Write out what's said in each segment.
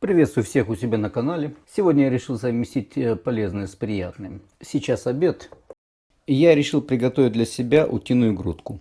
Приветствую всех у себя на канале. Сегодня я решил совместить э, полезное с приятным. Сейчас обед. Я решил приготовить для себя утиную грудку.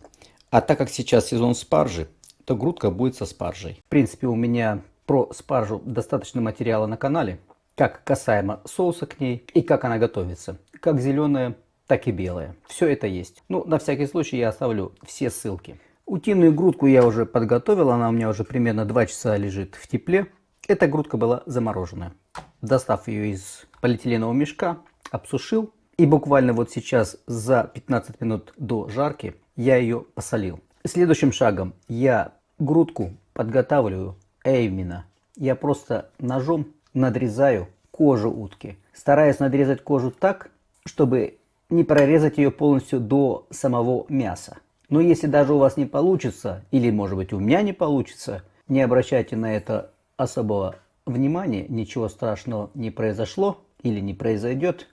А так как сейчас сезон спаржи, то грудка будет со спаржей. В принципе, у меня про спаржу достаточно материала на канале. Как касаемо соуса к ней и как она готовится. Как зеленая, так и белая. Все это есть. Ну, на всякий случай я оставлю все ссылки. Утиную грудку я уже подготовил, она у меня уже примерно 2 часа лежит в тепле. Эта грудка была замороженная. Достав ее из полиэтиленового мешка, обсушил. И буквально вот сейчас за 15 минут до жарки я ее посолил. Следующим шагом я грудку подготавливаю именно. Я просто ножом надрезаю кожу утки. Стараюсь надрезать кожу так, чтобы не прорезать ее полностью до самого мяса. Но если даже у вас не получится, или может быть у меня не получится, не обращайте на это особого внимания, ничего страшного не произошло или не произойдет.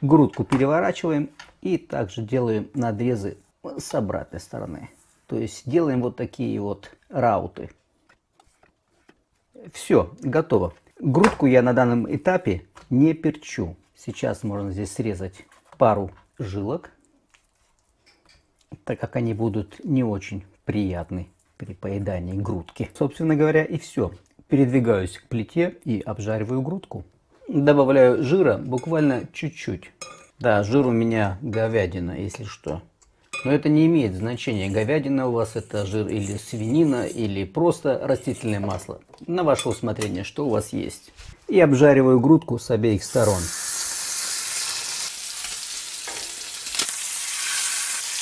Грудку переворачиваем и также делаем надрезы с обратной стороны. То есть делаем вот такие вот рауты. Все, готово. Грудку я на данном этапе не перчу. Сейчас можно здесь срезать пару жилок, так как они будут не очень приятны при поедании грудки. Собственно говоря и все. Передвигаюсь к плите и обжариваю грудку. Добавляю жира буквально чуть-чуть. Да, жир у меня говядина, если что. Но это не имеет значения, говядина у вас это жир или свинина, или просто растительное масло. На ваше усмотрение, что у вас есть. И обжариваю грудку с обеих сторон.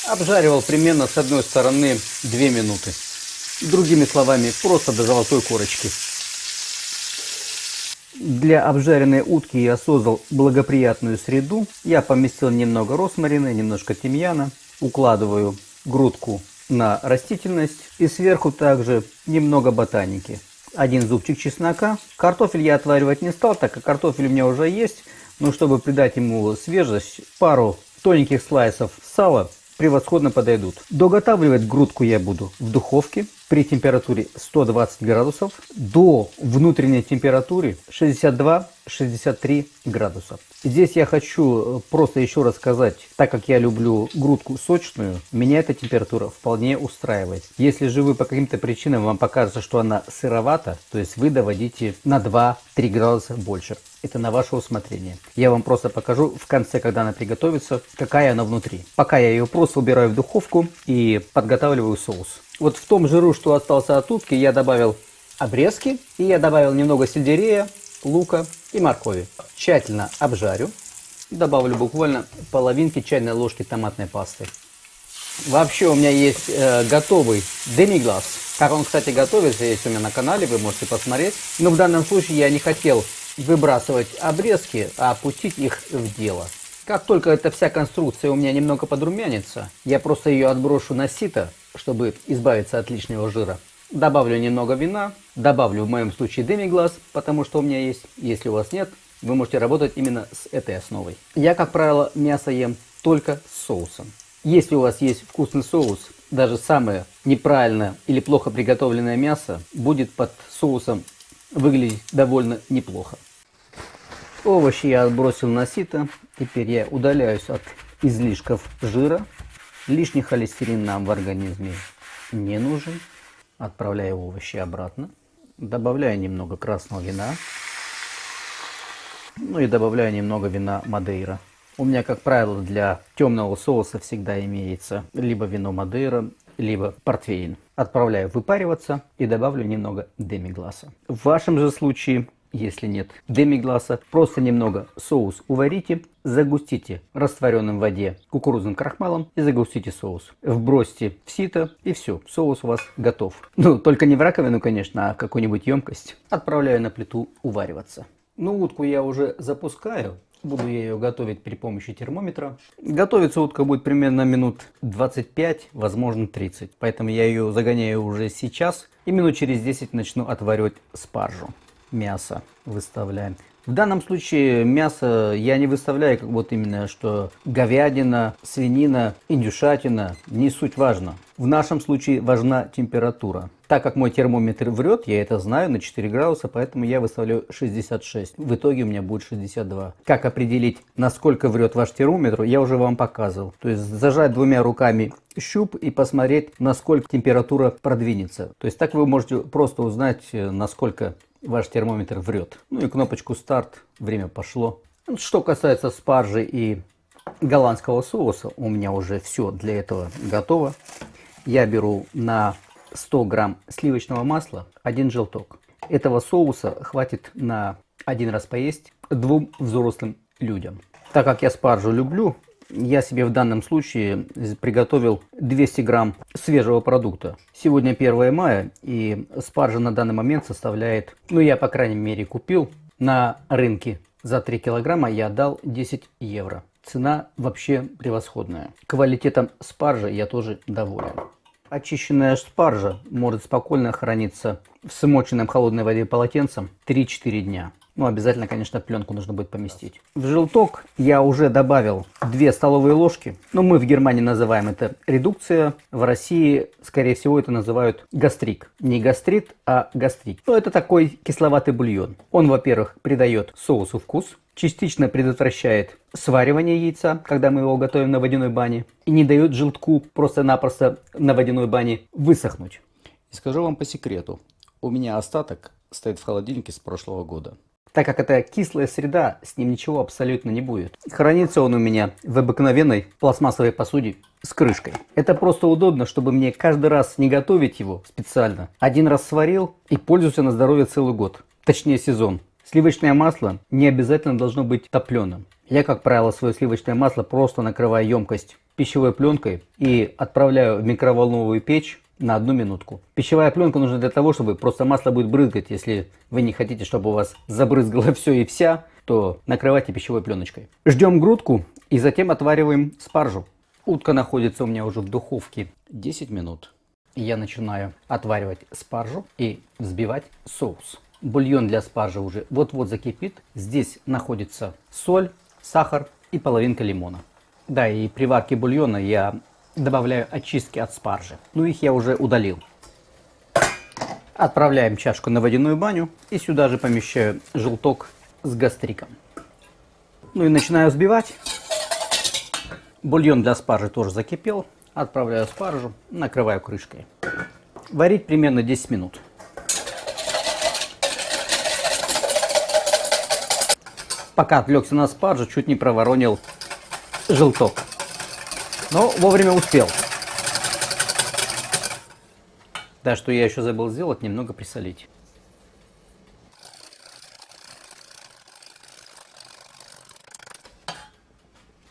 Обжаривал примерно с одной стороны 2 минуты. Другими словами, просто до золотой корочки. Для обжаренной утки я создал благоприятную среду. Я поместил немного росмарина, немножко тимьяна, укладываю грудку на растительность и сверху также немного ботаники. Один зубчик чеснока. Картофель я отваривать не стал, так как картофель у меня уже есть. Но чтобы придать ему свежесть, пару тоненьких слайсов сала превосходно подойдут. Доготавливать грудку я буду в духовке при температуре 120 градусов до внутренней температуры 62-63 градуса. Здесь я хочу э, просто еще раз сказать, так как я люблю грудку сочную, меня эта температура вполне устраивает. Если же вы по каким-то причинам вам покажется, что она сыровата, то есть вы доводите на 2-3 градуса больше. Это на ваше усмотрение. Я вам просто покажу в конце, когда она приготовится, какая она внутри. Пока я ее просто убираю в духовку и подготавливаю соус. Вот в том жиру, что остался от утки, я добавил обрезки и я добавил немного сельдерея, лука и моркови. Тщательно обжарю. Добавлю буквально половинки чайной ложки томатной пасты. Вообще у меня есть э, готовый демиглаз. Как он, кстати, готовится, есть у меня на канале, вы можете посмотреть. Но в данном случае я не хотел выбрасывать обрезки, а пустить их в дело. Как только эта вся конструкция у меня немного подрумянится, я просто ее отброшу на сито, чтобы избавиться от лишнего жира. Добавлю немного вина, добавлю в моем случае демиглаз, потому что у меня есть. Если у вас нет, вы можете работать именно с этой основой. Я, как правило, мясо ем только с соусом. Если у вас есть вкусный соус, даже самое неправильное или плохо приготовленное мясо будет под соусом выглядеть довольно неплохо. Овощи я отбросил на сито. Теперь я удаляюсь от излишков жира. Лишний холестерин нам в организме не нужен. Отправляю овощи обратно. Добавляю немного красного вина. Ну и добавляю немного вина Мадейра. У меня, как правило, для темного соуса всегда имеется либо вино Мадейра, либо портвейн. Отправляю выпариваться и добавлю немного демигласа. В вашем же случае если нет демигласа, просто немного соус уварите, загустите растворенным в воде кукурузным крахмалом и загустите соус. Вбросьте в сито и все, соус у вас готов. Ну, только не в раковину, конечно, а в какую-нибудь емкость. Отправляю на плиту увариваться. Ну, утку я уже запускаю. Буду я ее готовить при помощи термометра. Готовиться утка будет примерно минут 25, возможно 30. Поэтому я ее загоняю уже сейчас. И минут через 10 начну отваривать спаржу мясо выставляем. В данном случае мясо я не выставляю как вот именно, что говядина, свинина, индюшатина, не суть важно. В нашем случае важна температура. Так как мой термометр врет, я это знаю, на 4 градуса, поэтому я выставляю 66. В итоге у меня будет 62. Как определить, насколько врет ваш термометр, я уже вам показывал. То есть зажать двумя руками щуп и посмотреть, насколько температура продвинется. То есть так вы можете просто узнать, э, насколько ваш термометр врет. Ну и кнопочку старт, время пошло. Что касается спаржи и голландского соуса, у меня уже все для этого готово. Я беру на 100 грамм сливочного масла один желток. Этого соуса хватит на один раз поесть двум взрослым людям. Так как я спаржу люблю, я себе в данном случае приготовил 200 грамм свежего продукта. Сегодня 1 мая и спаржа на данный момент составляет, ну я по крайней мере купил на рынке за 3 килограмма я дал 10 евро. Цена вообще превосходная. Квалитетом спаржи я тоже доволен. Очищенная спаржа может спокойно храниться в смоченном холодной воде полотенцем 3-4 дня. Ну, обязательно, конечно, пленку нужно будет поместить. В желток я уже добавил 2 столовые ложки. Но ну, мы в Германии называем это редукция. В России, скорее всего, это называют гастрик. Не гастрит, а гастрик. Ну, это такой кисловатый бульон. Он, во-первых, придает соусу вкус частично предотвращает сваривание яйца, когда мы его готовим на водяной бане, и не дает желтку просто-напросто на водяной бане высохнуть. И скажу вам по секрету, у меня остаток стоит в холодильнике с прошлого года. Так как это кислая среда, с ним ничего абсолютно не будет. Хранится он у меня в обыкновенной пластмассовой посуде с крышкой. Это просто удобно, чтобы мне каждый раз не готовить его специально. Один раз сварил и пользуюсь на здоровье целый год. Точнее сезон. Сливочное масло не обязательно должно быть топленым. Я, как правило, свое сливочное масло просто накрываю емкость пищевой пленкой и отправляю в микроволновую печь на одну минутку. Пищевая пленка нужна для того, чтобы просто масло будет брызгать. Если вы не хотите, чтобы у вас забрызгало все и вся, то накрывайте пищевой пленочкой. Ждем грудку и затем отвариваем спаржу. Утка находится у меня уже в духовке 10 минут. Я начинаю отваривать спаржу и взбивать соус. Бульон для спаржи уже вот-вот закипит. Здесь находится соль, сахар и половинка лимона. Да, и при варке бульона я добавляю очистки от спаржи. Ну, их я уже удалил. Отправляем чашку на водяную баню и сюда же помещаю желток с гастриком. Ну и начинаю взбивать. Бульон для спаржи тоже закипел. Отправляю спаржу, накрываю крышкой. Варить примерно 10 минут. Пока отвлекся на спаржу, чуть не проворонил желток. Но вовремя успел. Да, что я еще забыл сделать, немного присолить.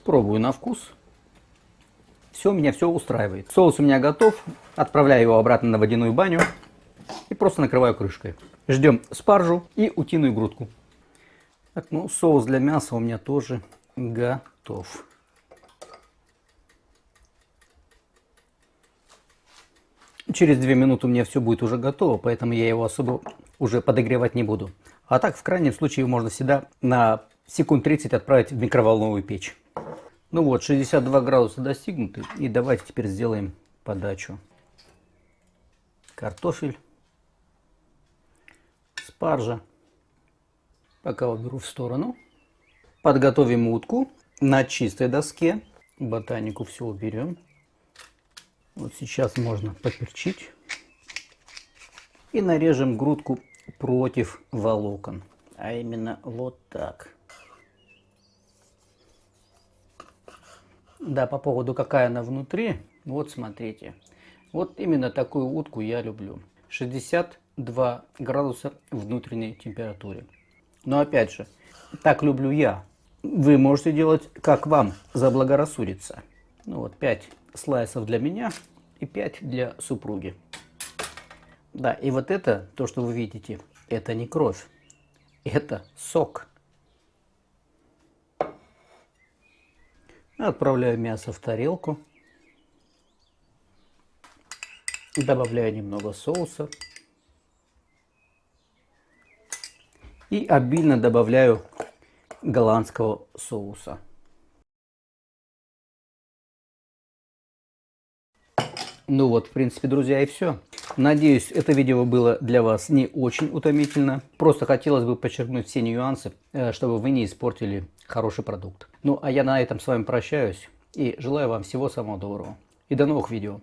Пробую на вкус. Все, меня все устраивает. Соус у меня готов. Отправляю его обратно на водяную баню. И просто накрываю крышкой. Ждем спаржу и утиную грудку. Так, ну соус для мяса у меня тоже готов. Через 2 минуты у меня все будет уже готово, поэтому я его особо уже подогревать не буду. А так, в крайнем случае, можно всегда на секунд 30 отправить в микроволновую печь. Ну вот, 62 градуса достигнуты. И давайте теперь сделаем подачу. Картофель, спаржа. Пока уберу в сторону. Подготовим утку на чистой доске. Ботанику все уберем. Вот сейчас можно поперчить. И нарежем грудку против волокон. А именно вот так. Да, по поводу какая она внутри. Вот смотрите. Вот именно такую утку я люблю. 62 градуса внутренней температуре. Но опять же, так люблю я. Вы можете делать, как вам заблагорассудится. Ну вот, 5 слайсов для меня и 5 для супруги. Да, и вот это, то, что вы видите, это не кровь, это сок. Отправляю мясо в тарелку. Добавляю немного соуса. И обильно добавляю голландского соуса. Ну вот, в принципе, друзья, и все. Надеюсь, это видео было для вас не очень утомительно. Просто хотелось бы подчеркнуть все нюансы, э, чтобы вы не испортили хороший продукт. Ну, а я на этом с вами прощаюсь и желаю вам всего самого доброго. И до новых видео.